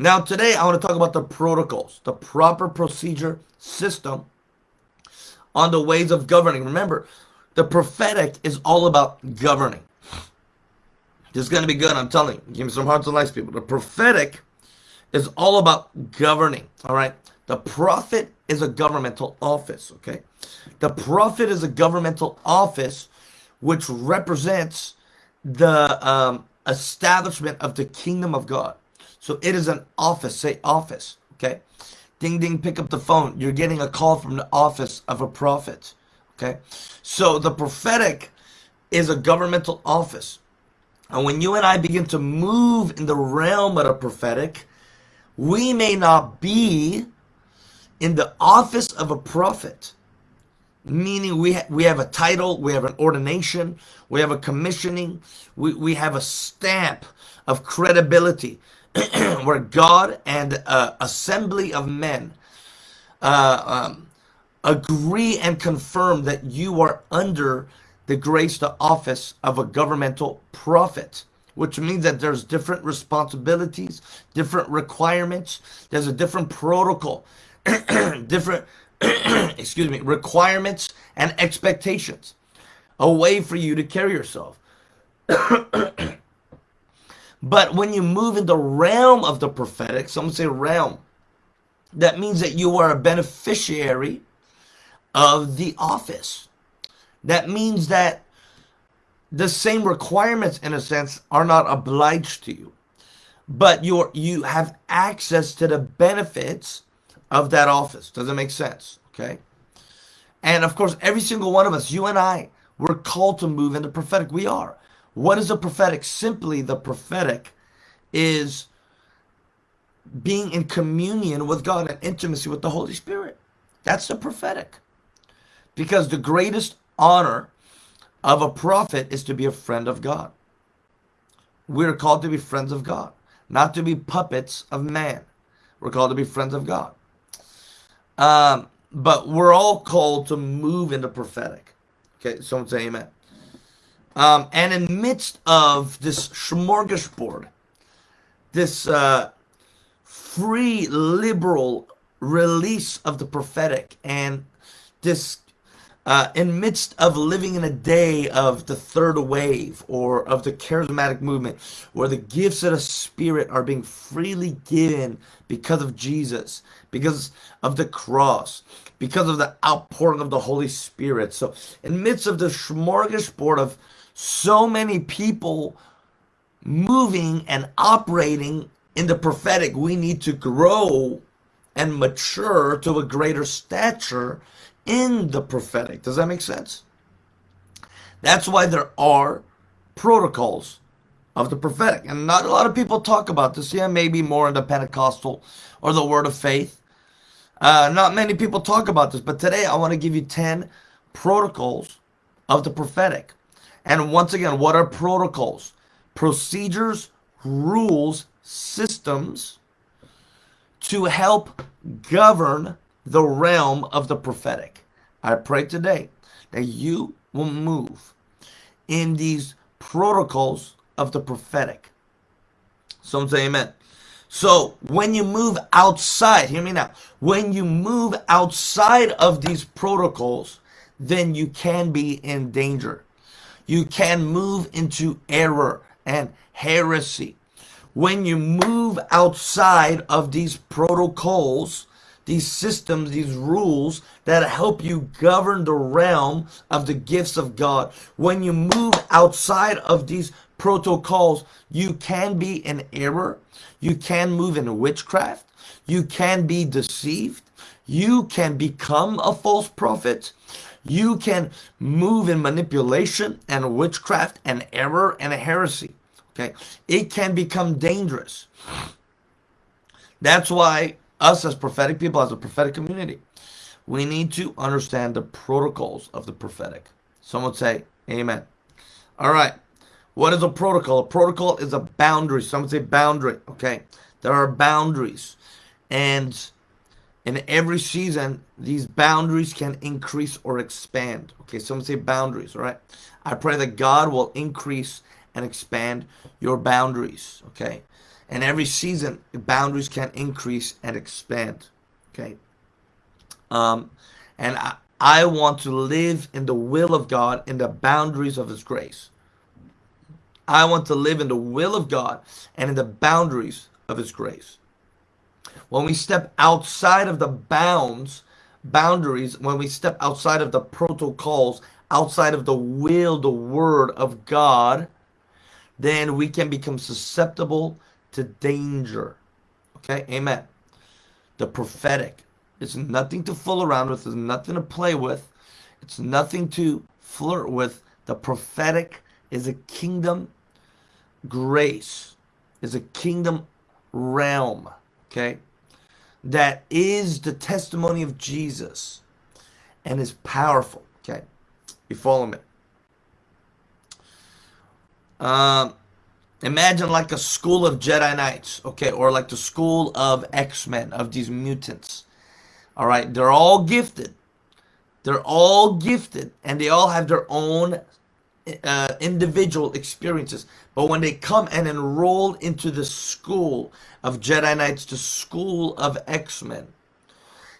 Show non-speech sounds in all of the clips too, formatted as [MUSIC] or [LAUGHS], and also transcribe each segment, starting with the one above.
Now, today I want to talk about the protocols, the proper procedure system on the ways of governing. Remember, the prophetic is all about governing. This is going to be good, I'm telling you. Give me some hearts and lives, people. The prophetic is all about governing, all right? The prophet is a governmental office, okay? The prophet is a governmental office which represents the um, establishment of the kingdom of God. So it is an office, say office, okay? Ding ding, pick up the phone. You're getting a call from the office of a prophet, okay? So the prophetic is a governmental office. And when you and I begin to move in the realm of the prophetic, we may not be in the office of a prophet, meaning we, ha we have a title, we have an ordination, we have a commissioning, we, we have a stamp of credibility [CLEARS THROAT] where God and uh, assembly of men uh, um, agree and confirm that you are under the grace, the office of a governmental prophet, which means that there's different responsibilities, different requirements. There's a different protocol, [CLEARS THROAT] different, [CLEARS THROAT] excuse me, requirements and expectations, a way for you to carry yourself. But when you move in the realm of the prophetic, some say realm, that means that you are a beneficiary of the office. That means that the same requirements, in a sense, are not obliged to you. But you're, you have access to the benefits of that office. Does it make sense? Okay. And of course, every single one of us, you and I, we're called to move in the prophetic. We are. What is the prophetic? Simply, the prophetic is being in communion with God and intimacy with the Holy Spirit. That's the prophetic. Because the greatest honor of a prophet is to be a friend of God. We're called to be friends of God, not to be puppets of man. We're called to be friends of God. Um, but we're all called to move into prophetic. Okay, someone say amen. Um, and in midst of this smorgasbord, this uh, free liberal release of the prophetic and this uh, in midst of living in a day of the third wave or of the charismatic movement where the gifts of the spirit are being freely given because of jesus because of the cross because of the outpouring of the holy spirit. So in midst of the smorgasbord of so many people moving and operating in the prophetic we need to grow and mature to a greater stature in the prophetic. Does that make sense? That's why there are protocols of the prophetic. And not a lot of people talk about this. Yeah, maybe more in the Pentecostal or the Word of Faith. Uh, not many people talk about this. But today I want to give you 10 protocols of the prophetic. And once again, what are protocols? Procedures, rules, systems to help govern the realm of the prophetic. I pray today that you will move in these protocols of the prophetic. Some say amen. So when you move outside, hear me now, when you move outside of these protocols, then you can be in danger. You can move into error and heresy. When you move outside of these protocols, these systems, these rules that help you govern the realm of the gifts of God. When you move outside of these protocols, you can be in error. You can move in witchcraft. You can be deceived. You can become a false prophet. You can move in manipulation and witchcraft and error and a heresy. Okay. It can become dangerous. That's why us as prophetic people, as a prophetic community, we need to understand the protocols of the prophetic. Someone say, Amen. All right. What is a protocol? A protocol is a boundary. Someone say boundary. Okay. There are boundaries. And in every season, these boundaries can increase or expand. Okay. Someone say boundaries. All right. I pray that God will increase and expand your boundaries. Okay. And every season, boundaries can increase and expand. Okay. Um, and I, I want to live in the will of God, in the boundaries of His grace. I want to live in the will of God and in the boundaries of His grace. When we step outside of the bounds, boundaries, when we step outside of the protocols, outside of the will, the word of God, then we can become susceptible to danger. Okay, amen. The prophetic is nothing to fool around with, it's nothing to play with, it's nothing to flirt with. The prophetic is a kingdom grace, is a kingdom realm. Okay, that is the testimony of Jesus and is powerful. Okay, you follow me? Um, imagine like a school of Jedi Knights, okay, or like the school of X-Men, of these mutants. All right, they're all gifted. They're all gifted, and they all have their own uh, individual experiences. But when they come and enroll into the school of Jedi Knights, the school of X-Men,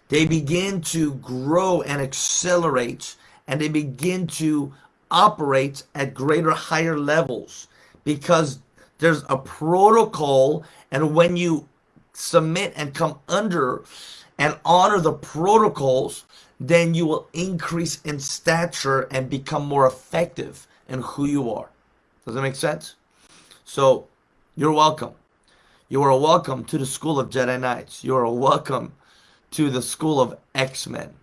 they begin to grow and accelerate, and they begin to operate at greater, higher levels because there's a protocol, and when you submit and come under and honor the protocols, then you will increase in stature and become more effective in who you are. Does that make sense? So, you're welcome. You are welcome to the school of Jedi Knights. You are welcome to the school of X-Men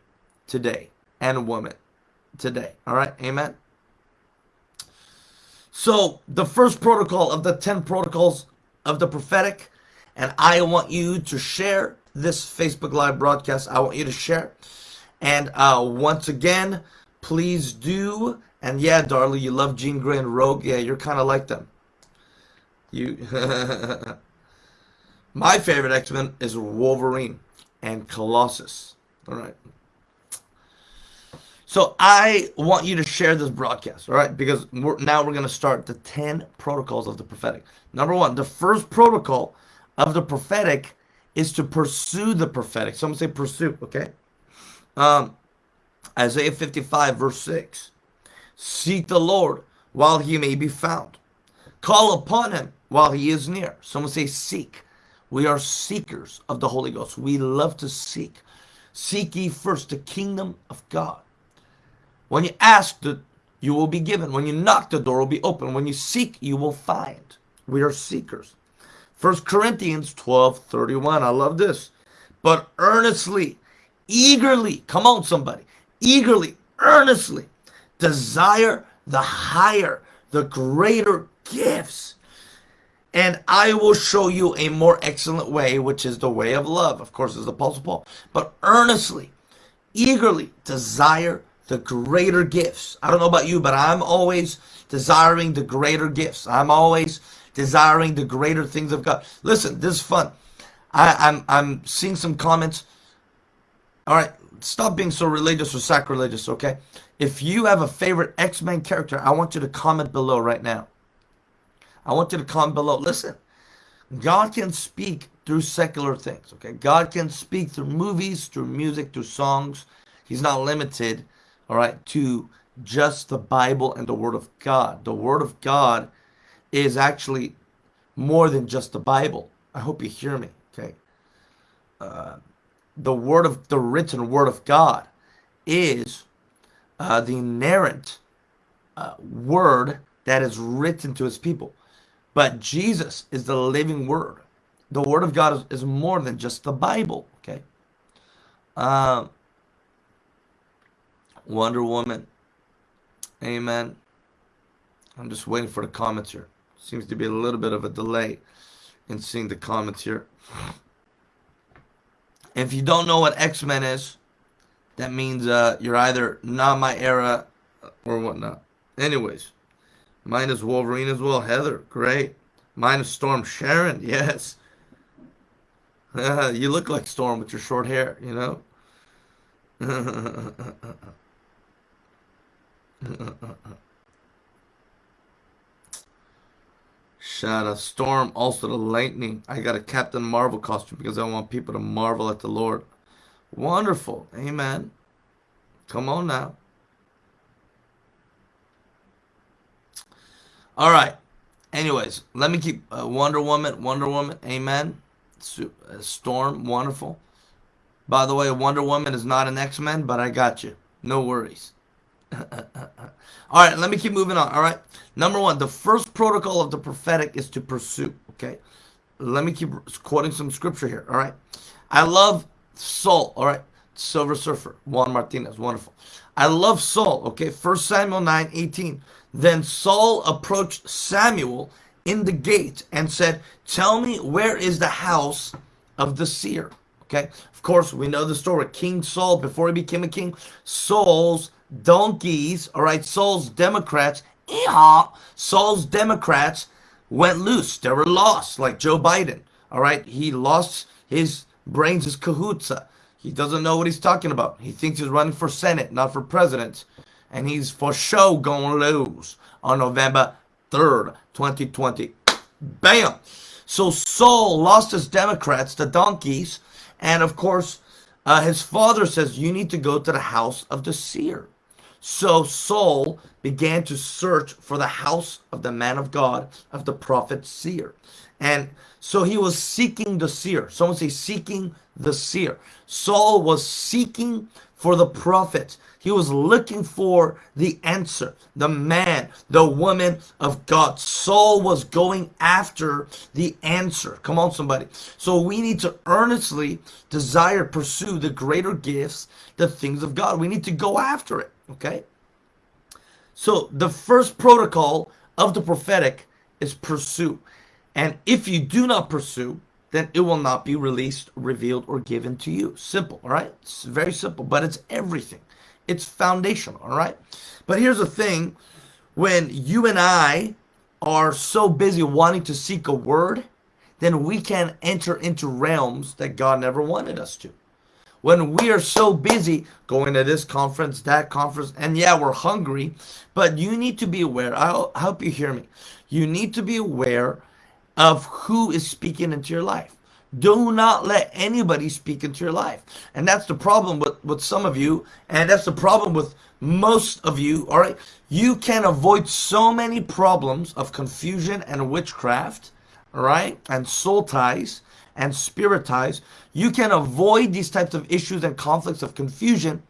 today and women today. All right? Amen. So, the first protocol of the 10 protocols of the prophetic, and I want you to share this Facebook Live broadcast. I want you to share. And uh, once again, please do. And yeah, darling, you love Jean Grey and Rogue. Yeah, you're kind of like them. You. [LAUGHS] My favorite X-Men is Wolverine and Colossus. All right. So I want you to share this broadcast, all right? Because we're, now we're going to start the 10 protocols of the prophetic. Number one, the first protocol of the prophetic is to pursue the prophetic. Someone say pursue, okay? Um, Isaiah 55, verse 6. Seek the Lord while he may be found. Call upon him while he is near. Someone say seek. We are seekers of the Holy Ghost. We love to seek. Seek ye first the kingdom of God when you ask, you will be given. When you knock, the door will be open. When you seek, you will find. We are seekers. First Corinthians 12, 31. I love this. But earnestly, eagerly, come on, somebody, eagerly, earnestly desire the higher, the greater gifts. And I will show you a more excellent way, which is the way of love. Of course, as the Apostle Paul. But earnestly, eagerly desire the greater gifts. I don't know about you, but I'm always desiring the greater gifts. I'm always desiring the greater things of God. Listen, this is fun. I, I'm I'm seeing some comments. All right, stop being so religious or sacrilegious, okay? If you have a favorite X-Men character, I want you to comment below right now. I want you to comment below. Listen, God can speak through secular things, okay? God can speak through movies, through music, through songs. He's not limited all right, to just the Bible and the Word of God. The Word of God is actually more than just the Bible. I hope you hear me, okay? Uh, the Word of the written Word of God is uh, the inerrant uh, Word that is written to His people. But Jesus is the living Word. The Word of God is, is more than just the Bible, okay? Um, Wonder Woman. Amen. I'm just waiting for the comments here. Seems to be a little bit of a delay in seeing the comments here. [LAUGHS] If you don't know what X-Men is, that means uh, you're either not my era or whatnot. Anyways, mine is Wolverine as well. Heather, great. Mine is Storm Sharon, [LAUGHS] yes. [LAUGHS] you look like Storm with your short hair, you know? [LAUGHS] Shout out Storm, also the Lightning. I got a Captain Marvel costume because I want people to marvel at the Lord. Wonderful. Amen. Come on now. All right. Anyways, let me keep uh, Wonder Woman, Wonder Woman. Amen. Uh, Storm, wonderful. By the way, Wonder Woman is not an X-Men, but I got you. No worries. [LAUGHS] All right, let me keep moving on. All right. Number one, the first protocol of the prophetic is to pursue. Okay. Let me keep quoting some scripture here. All right. I love Saul. All right. Silver Surfer, Juan Martinez. Wonderful. I love Saul. Okay. First Samuel 9 18. Then Saul approached Samuel in the gate and said, Tell me, where is the house of the seer? Okay. Of course, we know the story. King Saul, before he became a king, Saul's donkeys, all right, Saul's Democrats, yeehaw, Saul's Democrats went loose. They were lost, like Joe Biden, all right? He lost his brains, his kahutsa. He doesn't know what he's talking about. He thinks he's running for Senate, not for president. And he's for sure going to lose on November 3rd, 2020. Bam! So Saul lost his Democrats, the donkeys, and of course, uh, his father says, You need to go to the house of the seer. So Saul began to search for the house of the man of God, of the prophet seer. And so he was seeking the seer. Someone say, seeking the seer. Saul was seeking for the prophet. He was looking for the answer, the man, the woman of God. Saul was going after the answer. Come on, somebody. So we need to earnestly desire, pursue the greater gifts, the things of God. We need to go after it. Okay? So the first protocol of the prophetic is pursue. And if you do not pursue, then it will not be released, revealed, or given to you. Simple, all right? It's very simple, but it's everything. It's foundational, all right? But here's the thing when you and I are so busy wanting to seek a word, then we can enter into realms that God never wanted us to when we are so busy going to this conference, that conference, and yeah, we're hungry, but you need to be aware. I'll help you hear me. You need to be aware of who is speaking into your life. Do not let anybody speak into your life. And that's the problem with, with some of you, and that's the problem with most of you, all right? You can avoid so many problems of confusion and witchcraft, all right, and soul ties and spirit ties, you can avoid these types of issues and conflicts of confusion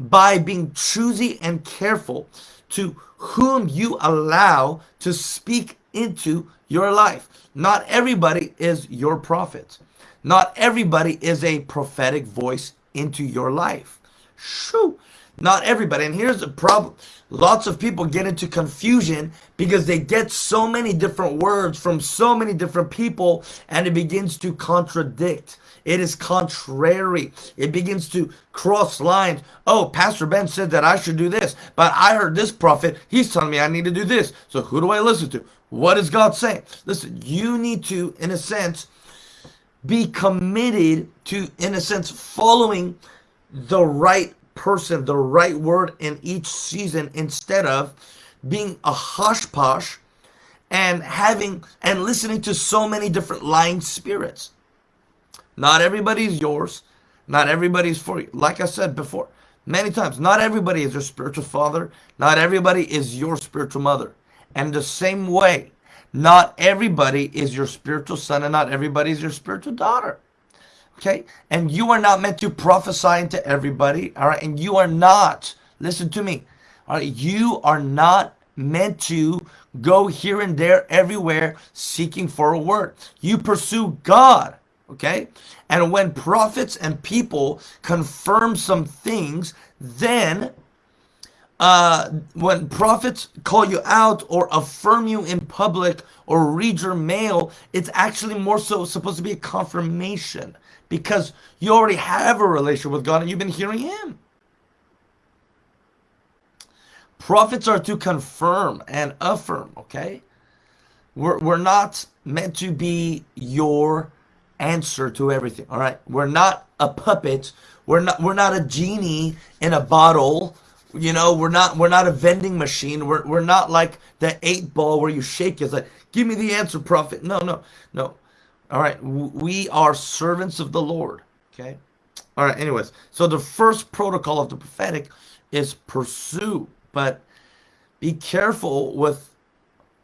by being choosy and careful to whom you allow to speak into your life. Not everybody is your prophet. Not everybody is a prophetic voice into your life. Shoo. Not everybody. And here's the problem. Lots of people get into confusion because they get so many different words from so many different people and it begins to contradict. It is contrary. It begins to cross lines. Oh, Pastor Ben said that I should do this, but I heard this prophet. He's telling me I need to do this. So who do I listen to? What is God saying? Listen, you need to, in a sense, be committed to, in a sense, following the right person the right word in each season instead of being a hush posh and having and listening to so many different lying spirits. Not everybody's yours. Not everybody's for you. Like I said before, many times, not everybody is your spiritual father. Not everybody is your spiritual mother. And the same way, not everybody is your spiritual son and not everybody is your spiritual daughter. Okay? And you are not meant to prophesy into everybody. All right? And you are not, listen to me. All right? You are not meant to go here and there everywhere seeking for a word. You pursue God. Okay? And when prophets and people confirm some things, then uh, when prophets call you out or affirm you in public or read your mail, it's actually more so supposed to be a confirmation because you already have a relationship with God and you've been hearing Him. Prophets are to confirm and affirm, okay? We're, we're not meant to be your answer to everything, all right? We're not a puppet. We're not, we're not a genie in a bottle You know, we're not we're not a vending machine. We're we're not like the eight ball where you shake it. It's like, give me the answer, prophet. No, no, no. All right, we are servants of the Lord. Okay. All right. Anyways, so the first protocol of the prophetic is pursue, but be careful with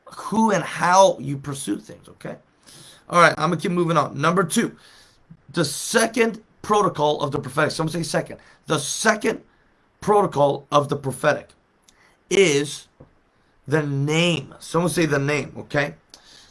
who and how you pursue things. Okay. All right. I'm gonna keep moving on. Number two, the second protocol of the prophetic. Someone say second. The second protocol of the prophetic is the name. Someone say the name, okay?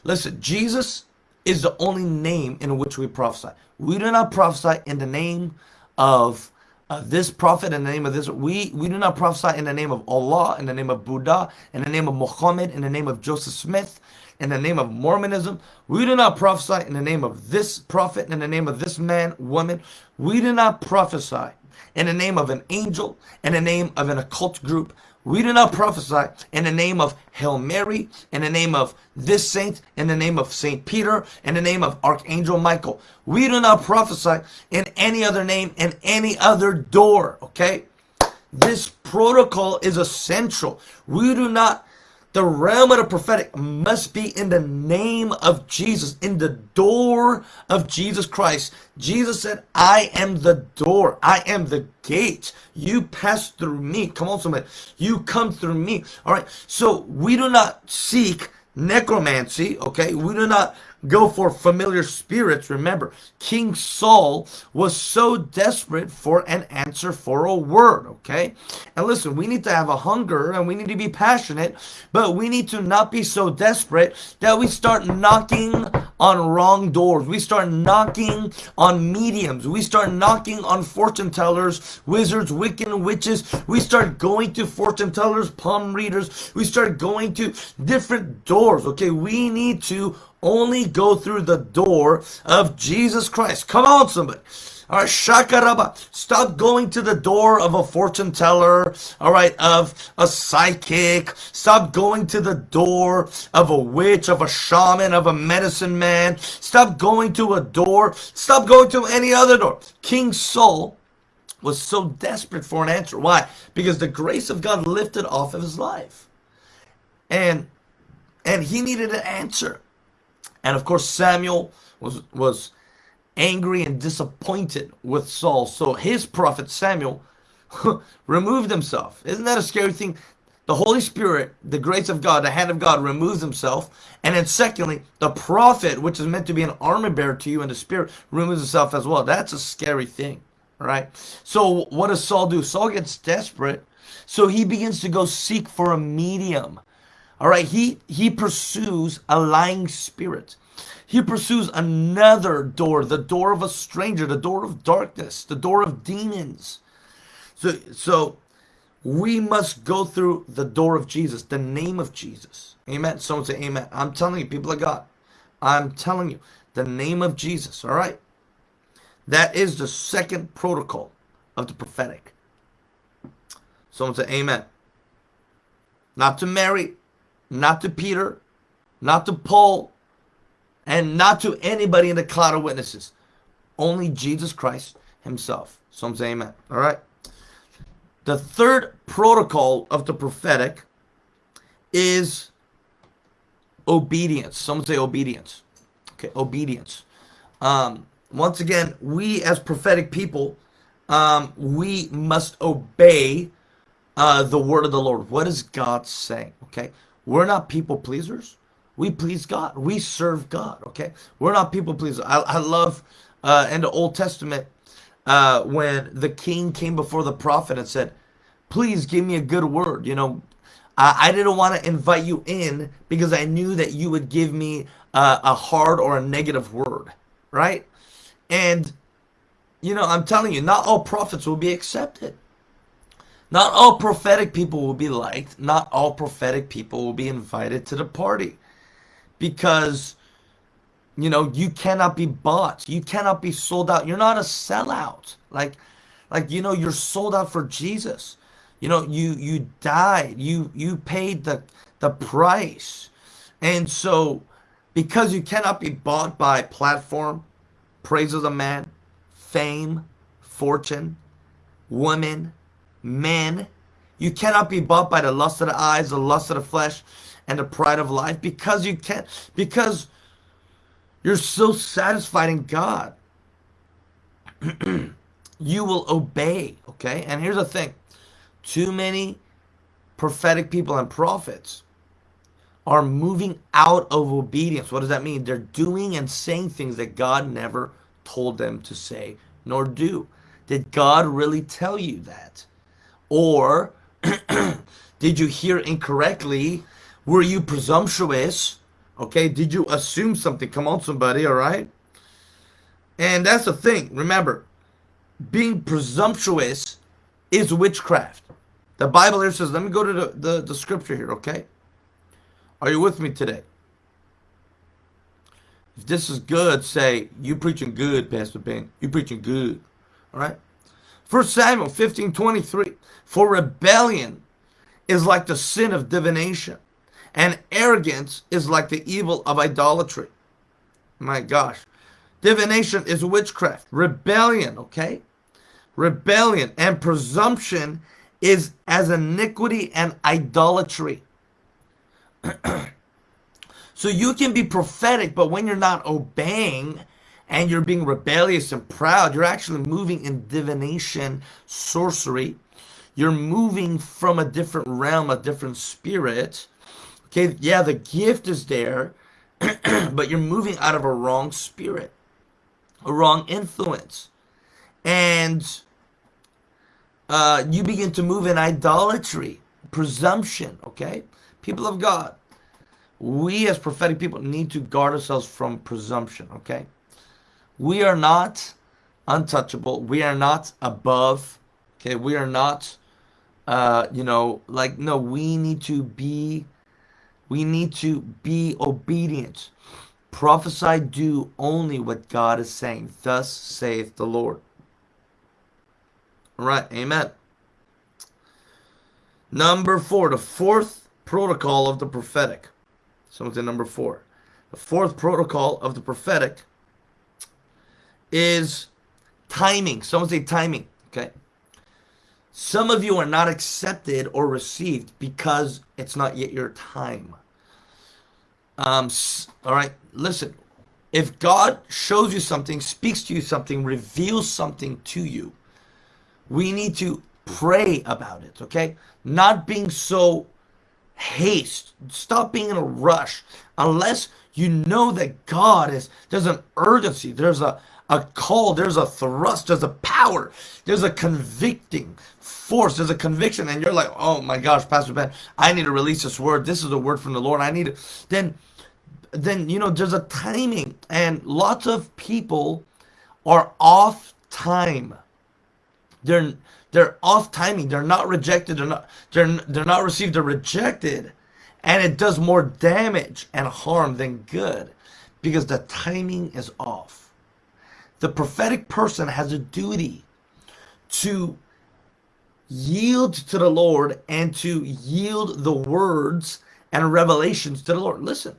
Listen, Jesus is the only name in which we prophesy. We do not prophesy in the name of uh, this prophet, in the name of this. We, we do not prophesy in the name of Allah, in the name of Buddha, in the name of Muhammad, in the name of Joseph Smith, in the name of Mormonism. We do not prophesy in the name of this prophet, in the name of this man, woman. We do not prophesy in the name of an angel, in the name of an occult group. We do not prophesy in the name of Hail Mary, in the name of this saint, in the name of Saint Peter, in the name of Archangel Michael. We do not prophesy in any other name, in any other door, okay? This protocol is essential. We do not the realm of the prophetic must be in the name of Jesus, in the door of Jesus Christ. Jesus said, I am the door. I am the gate. You pass through me. Come on, somebody. You come through me. All right. So we do not seek necromancy. Okay. We do not go for familiar spirits. Remember, King Saul was so desperate for an answer for a word, okay? And listen, we need to have a hunger and we need to be passionate, but we need to not be so desperate that we start knocking on wrong doors. We start knocking on mediums. We start knocking on fortune tellers, wizards, Wiccan witches. We start going to fortune tellers, palm readers. We start going to different doors, okay? We need to only go through the door of Jesus Christ. Come on, somebody. All right, shakaraba. Stop going to the door of a fortune teller, all right, of a psychic. Stop going to the door of a witch, of a shaman, of a medicine man. Stop going to a door. Stop going to any other door. King Saul was so desperate for an answer. Why? Because the grace of God lifted off of his life. And and he needed an answer. And of course, Samuel was, was angry and disappointed with Saul. So his prophet Samuel [LAUGHS] removed himself. Isn't that a scary thing? The Holy Spirit, the grace of God, the hand of God removes himself. And then secondly, the prophet, which is meant to be an armor bearer to you in the spirit, removes himself as well. That's a scary thing, right? So what does Saul do? Saul gets desperate. So he begins to go seek for a medium. All right, he he pursues a lying spirit. He pursues another door, the door of a stranger, the door of darkness, the door of demons. So so we must go through the door of Jesus, the name of Jesus. Amen. Someone say amen. I'm telling you, people of God. I'm telling you, the name of Jesus. All right. That is the second protocol of the prophetic. Someone say amen. Not to marry, not to Peter, not to Paul, and not to anybody in the cloud of witnesses. Only Jesus Christ himself. So I'm saying amen. All right. The third protocol of the prophetic is obedience. Some say obedience. Okay, obedience. Um, once again, we as prophetic people, um, we must obey uh, the word of the Lord. What is God saying? Okay, we're not people pleasers. We please God. We serve God. Okay. We're not people pleasers. I, I love uh, in the Old Testament uh, when the king came before the prophet and said, please give me a good word. You know, I, I didn't want to invite you in because I knew that you would give me uh, a hard or a negative word. Right. And, you know, I'm telling you, not all prophets will be accepted. Not all prophetic people will be liked. Not all prophetic people will be invited to the party. Because, you know, you cannot be bought. You cannot be sold out. You're not a sellout. Like, like you know, you're sold out for Jesus. You know, you you died. You you paid the the price. And so because you cannot be bought by platform, praise of the man, fame, fortune, women, men, You cannot be bought by the lust of the eyes, the lust of the flesh, and the pride of life because you can't, because you're so satisfied in God. [CLEARS THROAT] you will obey, okay? And here's the thing too many prophetic people and prophets are moving out of obedience. What does that mean? They're doing and saying things that God never told them to say nor do. Did God really tell you that? Or [CLEARS THROAT] did you hear incorrectly? Were you presumptuous? Okay, did you assume something? Come on, somebody, all right? And that's the thing. Remember, being presumptuous is witchcraft. The Bible here says, let me go to the, the, the scripture here, okay? Are you with me today? If this is good, say, you preaching good, Pastor Ben. You preaching good. All right? First Samuel 15, 23. For rebellion is like the sin of divination, and arrogance is like the evil of idolatry. My gosh. Divination is witchcraft. Rebellion, okay? Rebellion and presumption is as iniquity and idolatry. [CLEARS THROAT] so you can be prophetic, but when you're not obeying and you're being rebellious and proud, you're actually moving in divination, sorcery. You're moving from a different realm, a different spirit. Okay, yeah, the gift is there, [CLEARS THROAT] but you're moving out of a wrong spirit, a wrong influence. And uh, you begin to move in idolatry, presumption, okay? People of God, we as prophetic people need to guard ourselves from presumption, okay? We are not untouchable. We are not above, okay? We are not, uh, you know, like, no, we need to be, we need to be obedient. Prophesy, do only what God is saying. Thus saith the Lord. All right, amen. Number four, the fourth protocol of the prophetic. Someone say number four. The fourth protocol of the prophetic is timing. Someone say timing. Okay. Some of you are not accepted or received because it's not yet your time. Um, all right, listen. If God shows you something, speaks to you something, reveals something to you, we need to pray about it, okay? Not being so haste. Stop being in a rush. Unless you know that God is, there's an urgency, there's a, a call, there's a thrust, there's a power, there's a convicting force, there's a conviction, and you're like, oh my gosh, Pastor Ben, I need to release this word. This is a word from the Lord. I need it. Then, then you know, there's a timing, and lots of people are off time. They're they're off timing. They're not rejected. They're not they're they're not received. They're rejected, and it does more damage and harm than good because the timing is off. The prophetic person has a duty to yield to the Lord and to yield the words and revelations to the Lord. Listen,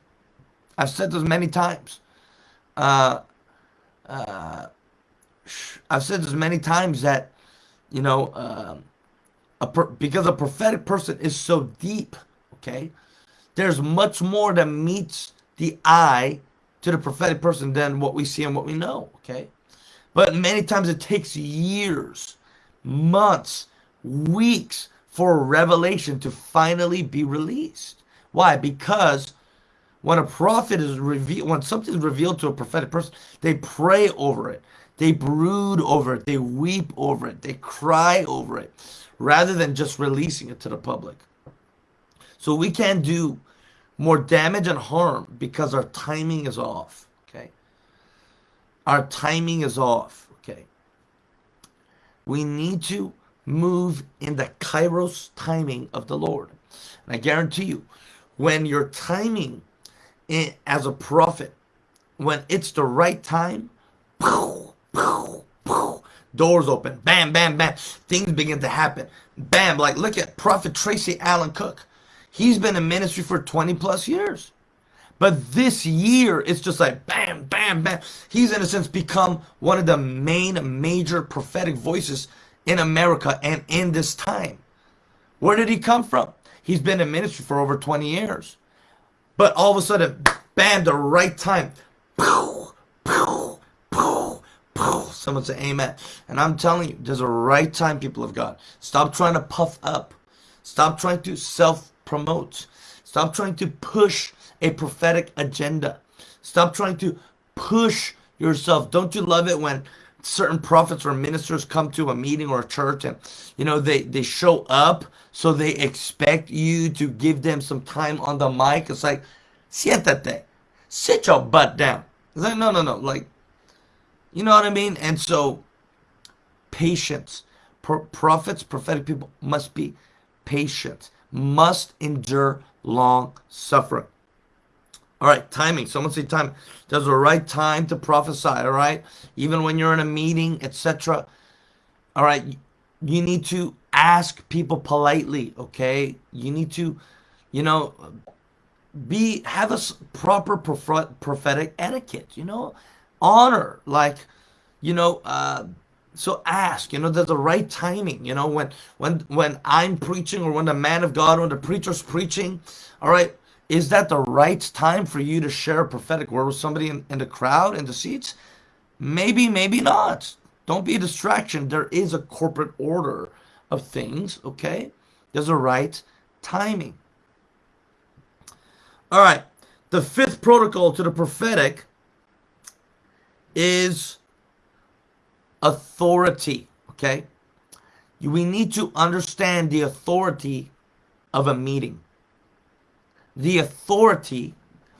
I've said this many times. Uh, uh, I've said this many times that you know, um, a because a prophetic person is so deep, okay? There's much more that meets the eye to the prophetic person than what we see and what we know, okay? But many times it takes years, months, weeks for revelation to finally be released. Why? Because when a prophet is revealed, when something is revealed to a prophetic person, they pray over it. They brood over it, they weep over it, they cry over it, rather than just releasing it to the public. So we can do more damage and harm because our timing is off. Okay. Our timing is off. Okay. We need to move in the kairos timing of the Lord. And I guarantee you, when your timing as a prophet, when it's the right time, Doors open. Bam, bam, bam. Things begin to happen. Bam. Like, look at Prophet Tracy Allen Cooke. He's been in ministry for 20 plus years. But this year, it's just like bam, bam, bam. He's, in a sense, become one of the main major prophetic voices in America and in this time. Where did he come from? He's been in ministry for over 20 years. But all of a sudden, bam, the right time. Someone say amen. And I'm telling you, there's a right time, people of God. Stop trying to puff up. Stop trying to self promote. Stop trying to push a prophetic agenda. Stop trying to push yourself. Don't you love it when certain prophets or ministers come to a meeting or a church and you know they they show up so they expect you to give them some time on the mic. It's like siéntate. Sit your butt down. It's like no no no. Like you know what i mean? And so patience. Pro prophets prophetic people must be patient must endure long suffering all right, timing. Someone say time. There's a right time to prophesy, all right? Even when you're in a meeting, etc. All right, you need to ask people politely, okay? You need to, you know, be have a proper prophetic etiquette, you know? Honor, like, you know, uh, so ask, you know, there's the right timing, you know, when when when I'm preaching or when the man of God, when the preacher's preaching, all right, is that the right time for you to share a prophetic word with somebody in, in the crowd, in the seats? Maybe, maybe not. Don't be a distraction. There is a corporate order of things, okay? There's a right timing. All right. The fifth protocol to the prophetic is authority, okay? We need to understand the authority of a meeting the authority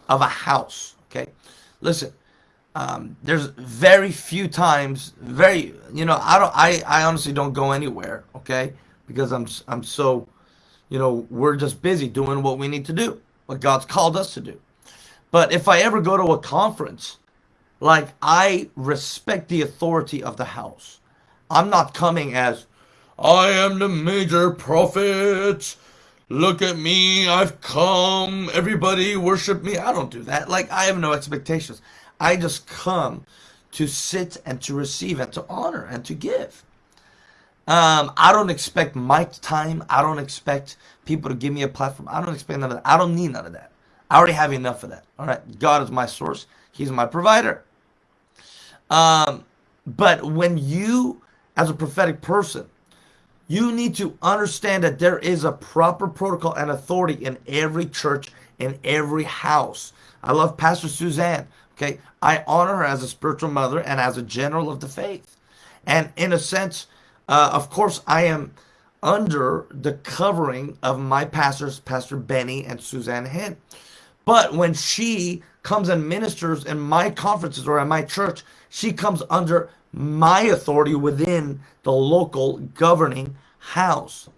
of a house. Okay, listen. Um, there's very few times, very you know, I don't, I, I honestly don't go anywhere. Okay, because I'm, I'm so, you know, we're just busy doing what we need to do, what God's called us to do. But if I ever go to a conference, like I respect the authority of the house. I'm not coming as I am the major prophet look at me, I've come, everybody worship me. I don't do that. Like, I have no expectations. I just come to sit and to receive and to honor and to give. Um, I don't expect mic time. I don't expect people to give me a platform. I don't expect none of that. I don't need none of that. I already have enough of that. All right. God is my source. He's my provider. Um, but when you, as a prophetic person, you need to understand that there is a proper protocol and authority in every church, in every house. I love Pastor Suzanne. Okay. I honor her as a spiritual mother and as a general of the faith. And in a sense, uh, of course, I am under the covering of my pastors, Pastor Benny and Suzanne Hinn. But when she comes and ministers in my conferences or at my church, she comes under my authority within the local governing house.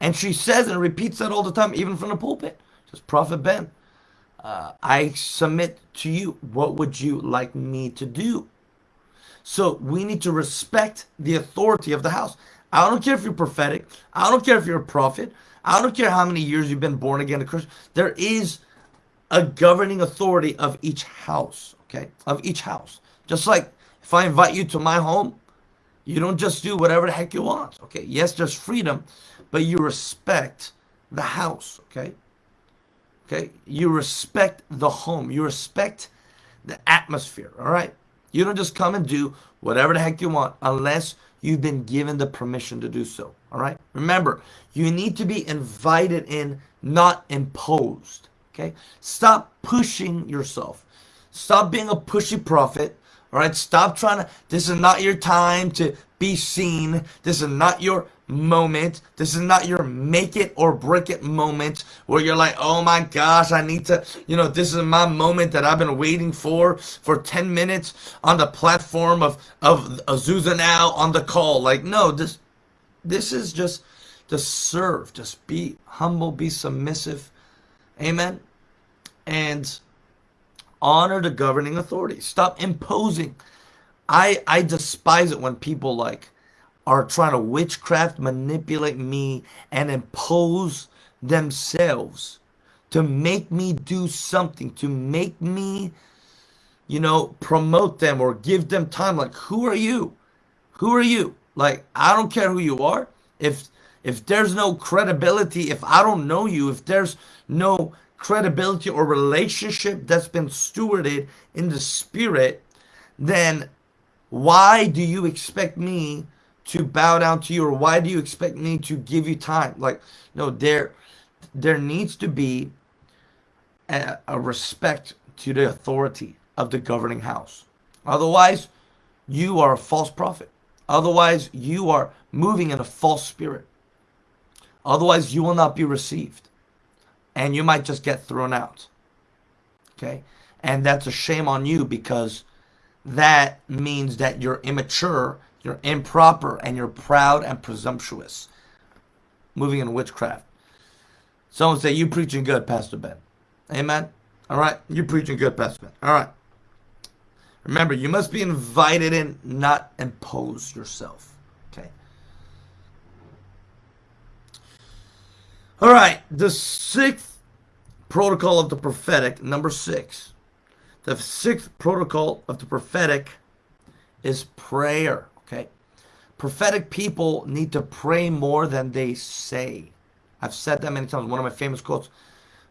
And she says and repeats that all the time, even from the pulpit. Says, Prophet Ben, uh, I submit to you. What would you like me to do? So we need to respect the authority of the house. I don't care if you're prophetic. I don't care if you're a prophet. I don't care how many years you've been born again a Christian. There is a governing authority of each house, okay? Of each house. Just like if I invite you to my home, you don't just do whatever the heck you want, okay? Yes, there's freedom, but you respect the house, okay? Okay? You respect the home. You respect the atmosphere, all right? You don't just come and do whatever the heck you want unless you've been given the permission to do so, all right? Remember, you need to be invited in, not imposed, okay? Stop pushing yourself. Stop being a pushy prophet all right, stop trying to. This is not your time to be seen. This is not your moment. This is not your make it or break it moment where you're like, oh my gosh, I need to, you know, this is my moment that I've been waiting for for 10 minutes on the platform of, of Azusa now on the call. Like, no, this, this is just to serve. Just be humble, be submissive. Amen. And honor the governing authority. Stop imposing. I I despise it when people like are trying to witchcraft, manipulate me, and impose themselves to make me do something, to make me, you know, promote them or give them time. Like, who are you? Who are you? Like, I don't care who you are. If if there's no credibility, if I don't know you, if there's no credibility or relationship that's been stewarded in the spirit, then why do you expect me to bow down to you or why do you expect me to give you time? Like, no, there there needs to be a, a respect to the authority of the governing house. Otherwise, you are a false prophet. Otherwise, you are moving in a false spirit. Otherwise, you will not be received. And you might just get thrown out. Okay? And that's a shame on you because that means that you're immature, you're improper, and you're proud and presumptuous. Moving in witchcraft. Someone say, You preaching good, Pastor Ben. Amen. All right. You preaching good, Pastor Ben. All right. Remember, you must be invited in, not impose yourself. Okay. All right. The sixth protocol of the prophetic, number six. The sixth protocol of the prophetic is prayer. Okay. Prophetic people need to pray more than they say. I've said that many times. One of my famous quotes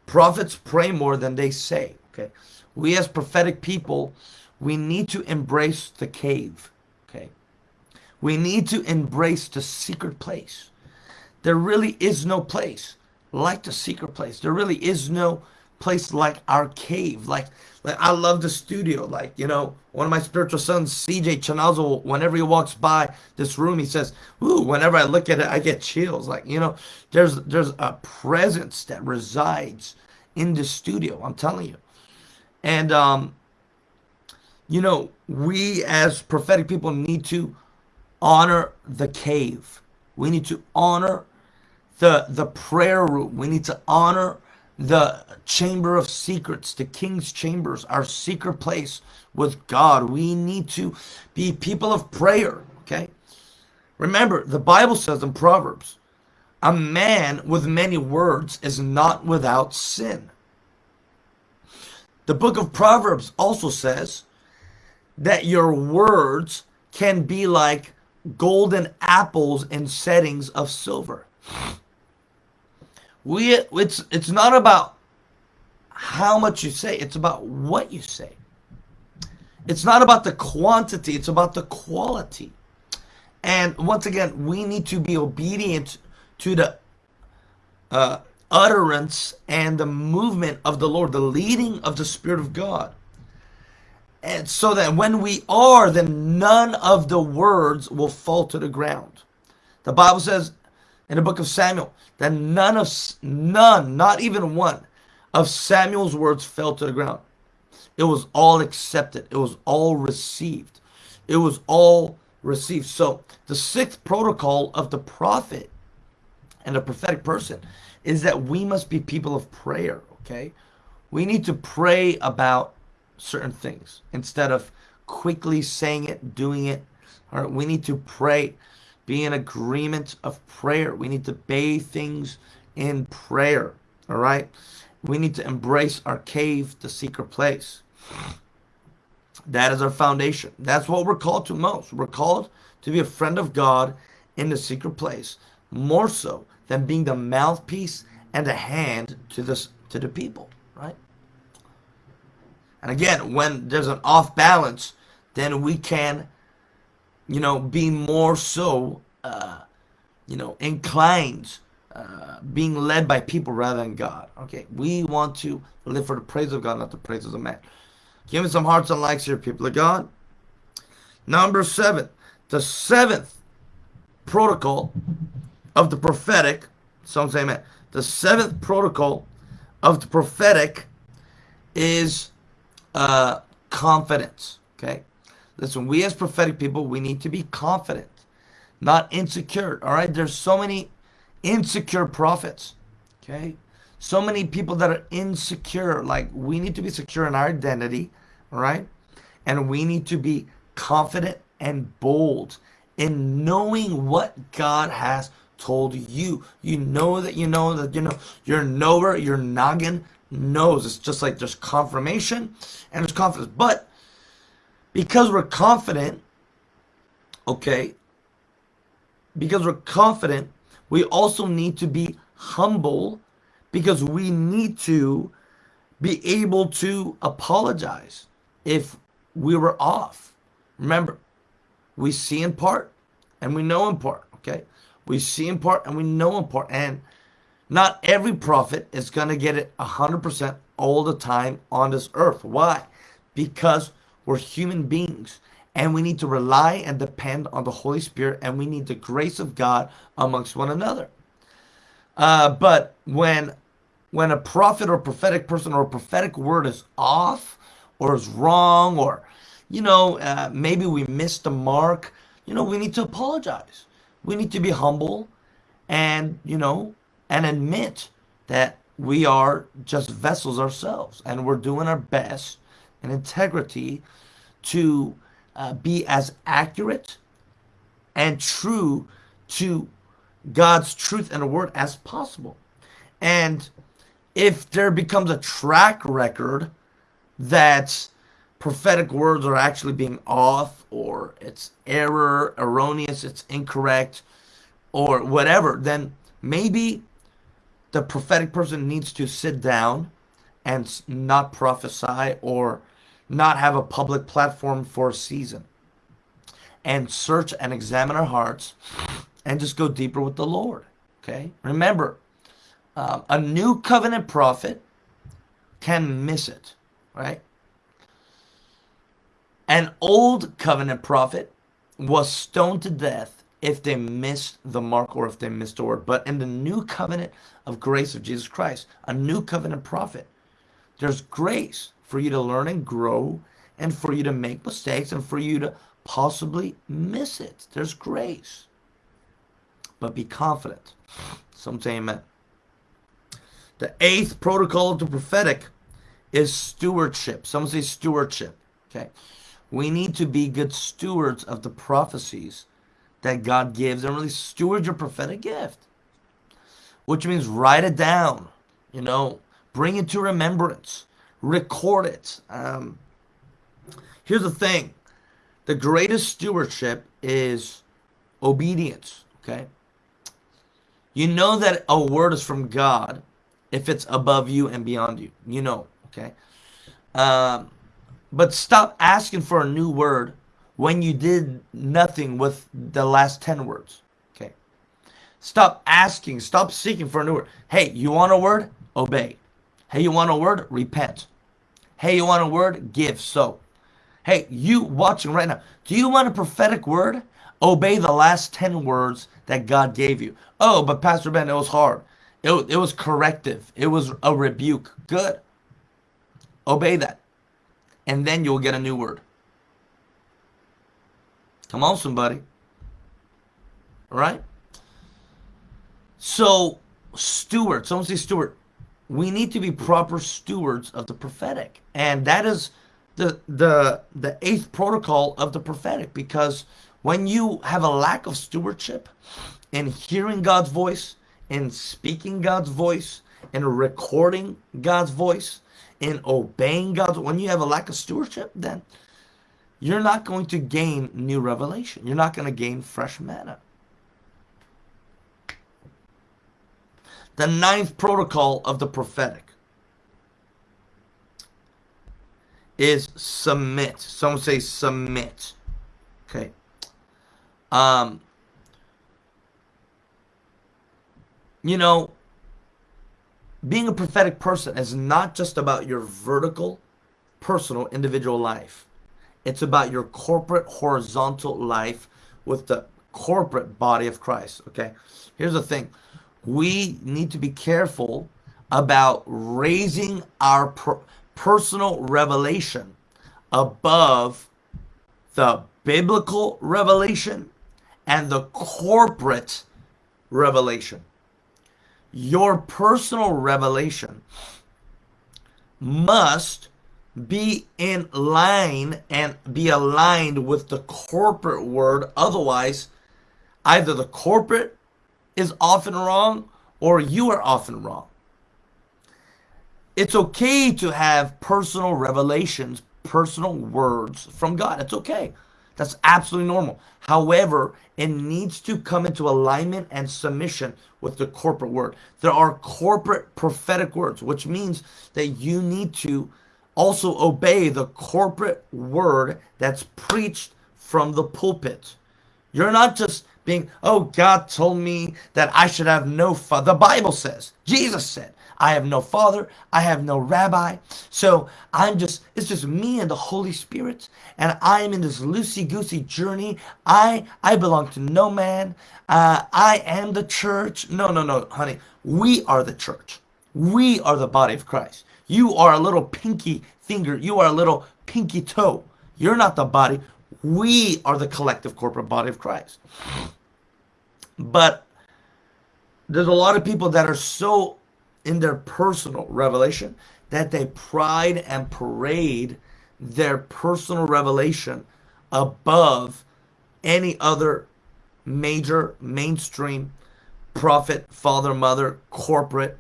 prophets pray more than they say. Okay. We as prophetic people, we need to embrace the cave. Okay. We need to embrace the secret place. There really is no place like the secret place. There really is no place like our cave. Like, like I love the studio. Like, you know, one of my spiritual sons, CJ Chanazo, whenever he walks by this room, he says, Ooh, whenever I look at it, I get chills. Like, you know, there's there's a presence that resides in the studio. I'm telling you. And um, you know, we as prophetic people need to honor the cave. We need to honor the the prayer room. We need to honor the chamber of secrets, the king's chambers, our secret place with God. We need to be people of prayer, okay? Remember, the Bible says in Proverbs, a man with many words is not without sin. The book of Proverbs also says that your words can be like golden apples in settings of silver we it's it's not about how much you say it's about what you say. It's not about the quantity it's about the quality. And once again we need to be obedient to the uh, utterance and the movement of the lord the leading of the spirit of god. And so that when we are then none of the words will fall to the ground. The bible says in the book of Samuel that none of none, not even one of Samuel's words fell to the ground. It was all accepted. It was all received. It was all received. So the sixth protocol of the prophet and the prophetic person is that we must be people of prayer, okay? We need to pray about certain things instead of quickly saying it, doing it. All right, we need to pray be in agreement of prayer. We need to bathe things in prayer. All right? We need to embrace our cave, the secret place. That is our foundation. That's what we're called to most. We're called to be a friend of God in the secret place, more so than being the mouthpiece and the hand to this to the people, right? And again, when there's an off balance, then we can you know, being more so, uh, you know, inclined, uh, being led by people rather than God. Okay, we want to live for the praise of God, not the praises of the man. Give me some hearts and likes here, people of God. Number seven, the seventh protocol of the prophetic. Some say, man, the seventh protocol of the prophetic is uh, confidence. Okay, Listen, we as prophetic people, we need to be confident, not insecure. All right. There's so many insecure prophets. Okay. So many people that are insecure. Like we need to be secure in our identity. All right. And we need to be confident and bold in knowing what God has told you. You know that you know that you know your knower, your noggin knows. It's just like there's confirmation and there's confidence. But because we're confident, okay, because we're confident, we also need to be humble because we need to be able to apologize if we were off. Remember, we see in part and we know in part, okay? We see in part and we know in part. And not every prophet is going to get it 100% all the time on this earth. Why? Because we're human beings and we need to rely and depend on the Holy Spirit and we need the grace of God amongst one another. Uh, but when when a prophet or prophetic person or a prophetic word is off or is wrong or you know uh, maybe we missed the mark you know we need to apologize we need to be humble and you know and admit that we are just vessels ourselves and we're doing our best in integrity to uh, be as accurate and true to God's truth and the word as possible. And if there becomes a track record that prophetic words are actually being off or it's error, erroneous, it's incorrect, or whatever, then maybe the prophetic person needs to sit down and not prophesy or not have a public platform for a season and search and examine our hearts and just go deeper with the Lord. Okay? Remember, um, a new covenant prophet can miss it, right? An old covenant prophet was stoned to death if they missed the mark or if they missed the word. But in the new covenant of grace of Jesus Christ, a new covenant prophet, there's grace for you to learn and grow and for you to make mistakes and for you to possibly miss it. There's grace. But be confident. Some say amen. The eighth protocol of the prophetic is stewardship. Some say stewardship. Okay. We need to be good stewards of the prophecies that God gives and really steward your prophetic gift. Which means write it down, you know, bring it to remembrance, record it. Um, here's the thing the greatest stewardship is obedience, okay? You know that a word is from God if it's above you and beyond you. You know, okay? Um, but stop asking for a new word when you did nothing with the last 10 words. Okay. Stop asking, stop seeking for a new word. Hey, you want a word? Obey. Hey, you want a word? Repent. Hey, you want a word? Give. So. Hey, you watching right now, do you want a prophetic word? Obey the last 10 words that God gave you. Oh, but Pastor Ben, it was hard. It, it was corrective. It was a rebuke. Good. Obey that. And then you'll get a new word. Come on, somebody. All right? So, steward, someone say steward. We need to be proper stewards of the prophetic. And that is the the the eighth protocol of the prophetic because when you have a lack of stewardship in hearing God's voice, in speaking God's voice, in recording God's voice, in obeying God's when you have a lack of stewardship, then you're not going to gain new revelation. You're not going to gain fresh manna. The ninth protocol of the prophetic is submit. Someone say submit. Okay. Um, you know, being a prophetic person is not just about your vertical, personal, individual life. It's about your corporate, horizontal life with the corporate body of Christ. Okay. Here's the thing we need to be careful about raising our per personal revelation above the biblical revelation and the corporate revelation your personal revelation must be in line and be aligned with the corporate word. Otherwise, either the corporate is often wrong or you are often wrong. It's okay to have personal revelations, personal words from God. It's okay. That's absolutely normal. However, it needs to come into alignment and submission with the corporate word. There are corporate prophetic words, which means that you need to also obey the corporate word that's preached from the pulpit. You're not just being, oh, God told me that I should have no father. The Bible says, Jesus said, I have no father, I have no rabbi. So I'm just, it's just me and the Holy Spirit. And I am in this loosey-goosey journey. I, I belong to no man. Uh, I am the church. No, no, no, honey. We are the church. We are the body of Christ. You are a little pinky finger. You are a little pinky toe. You're not the body. We are the collective corporate body of Christ. But there's a lot of people that are so in their personal revelation that they pride and parade their personal revelation above any other major mainstream prophet, father, mother, corporate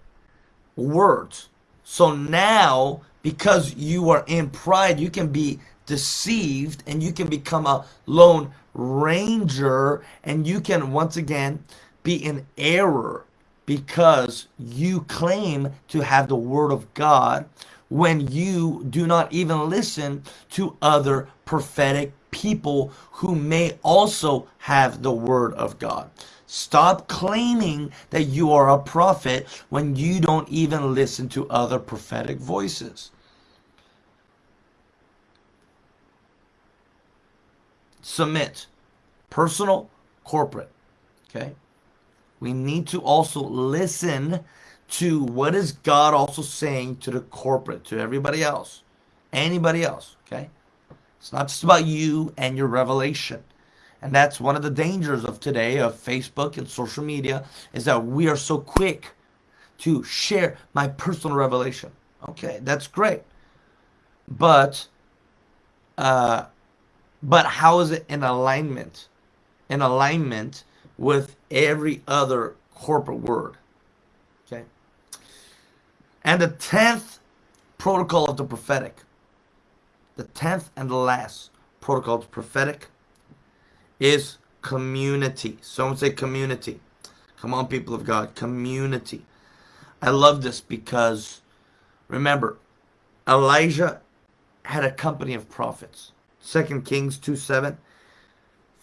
words. So now, because you are in pride, you can be deceived and you can become a lone ranger and you can once again be in error because you claim to have the word of God when you do not even listen to other prophetic people who may also have the word of God. Stop claiming that you are a prophet when you don't even listen to other prophetic voices. Submit. Personal, corporate. Okay? we need to also listen to what is God also saying to the corporate, to everybody else, anybody else, okay? It's not just about you and your revelation. And that's one of the dangers of today of Facebook and social media is that we are so quick to share my personal revelation. Okay, that's great. But uh but how is it in alignment? In alignment with every other corporate word. Okay? And the 10th protocol of the prophetic, the 10th and the last protocol of the prophetic is community. Someone say community. Come on, people of God, community. I love this because remember, Elijah had a company of prophets. Second Kings 2 7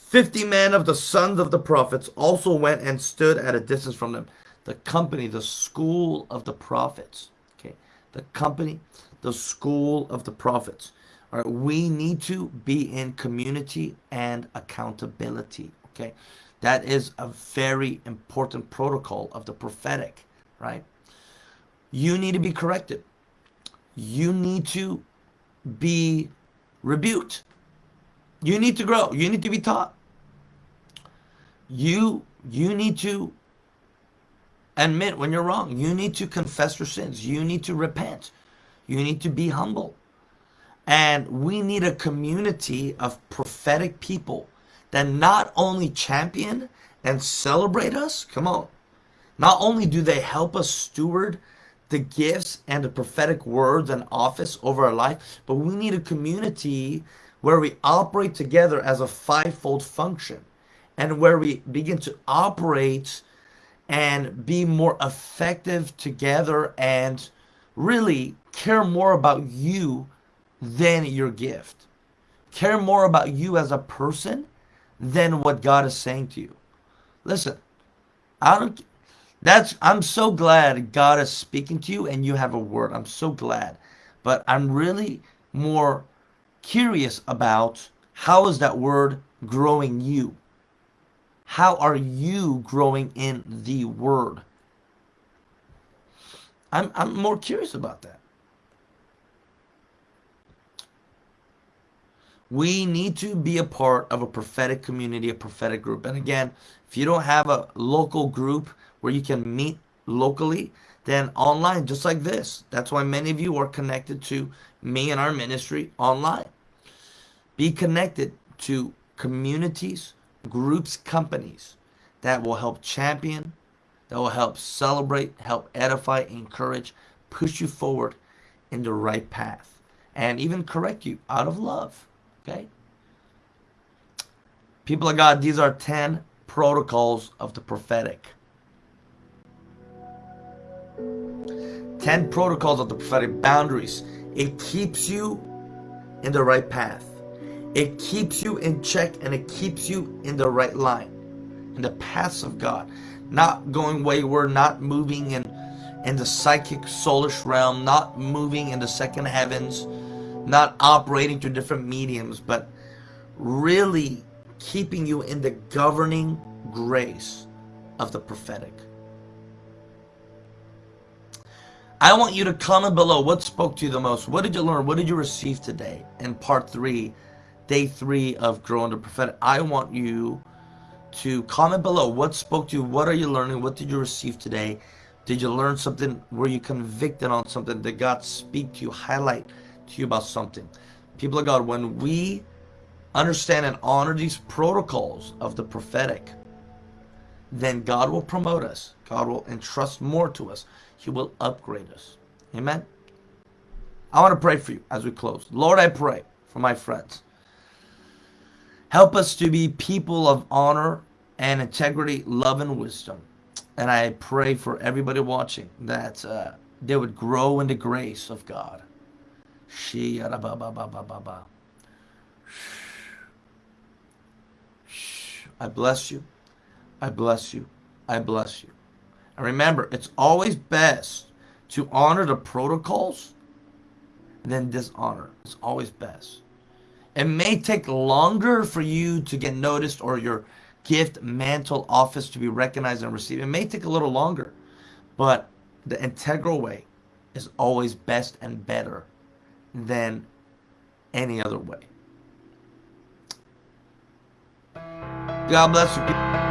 Fifty men of the sons of the prophets also went and stood at a distance from them. The company, the school of the prophets. Okay, the company, the school of the prophets. All right, we need to be in community and accountability. Okay, that is a very important protocol of the prophetic. Right, you need to be corrected. You need to be rebuked. You need to grow. You need to be taught you you need to admit when you're wrong. You need to confess your sins. You need to repent. You need to be humble. And we need a community of prophetic people that not only champion and celebrate us, come on, not only do they help us steward the gifts and the prophetic words and office over our life, but we need a community where we operate together as a fivefold function and where we begin to operate and be more effective together and really care more about you than your gift. Care more about you as a person than what God is saying to you. Listen, I don't that's I'm so glad God is speaking to you and you have a word. I'm so glad. But I'm really more curious about how is that word growing you? How are you growing in the Word? I'm, I'm more curious about that. We need to be a part of a prophetic community, a prophetic group. And again, if you don't have a local group where you can meet locally, then online, just like this. That's why many of you are connected to me and our ministry online. Be connected to communities groups, companies that will help champion, that will help celebrate, help edify, encourage, push you forward in the right path, and even correct you out of love. Okay? People of God, these are 10 protocols of the prophetic. 10 protocols of the prophetic boundaries. It keeps you in the right path. It keeps you in check and it keeps you in the right line, in the paths of God. Not going wayward, not moving in, in the psychic soulish realm, not moving in the second heavens, not operating through different mediums, but really keeping you in the governing grace of the prophetic. I want you to comment below what spoke to you the most. What did you learn? What did you receive today in part three, day three of Growing the Prophetic? I want you to comment below what spoke to you. What are you learning? What did you receive today? Did you learn something? Were you convicted on something? Did God speak to you, highlight to you about something? People of God, when we understand and honor these protocols of the prophetic, then God will promote us. God will entrust more to us. He will upgrade us. Amen. I want to pray for you as we close. Lord, I pray for my friends. Help us to be people of honor and integrity, love, and wisdom. And I pray for everybody watching that uh, they would grow in the grace of God. I bless you. I bless you. I bless you. And remember, it's always best to honor the protocols than dishonor. It's always best. It may take longer for you to get noticed or your gift, mantle, office to be recognized and received. It may take a little longer, but the integral way is always best and better than any other way. God bless you.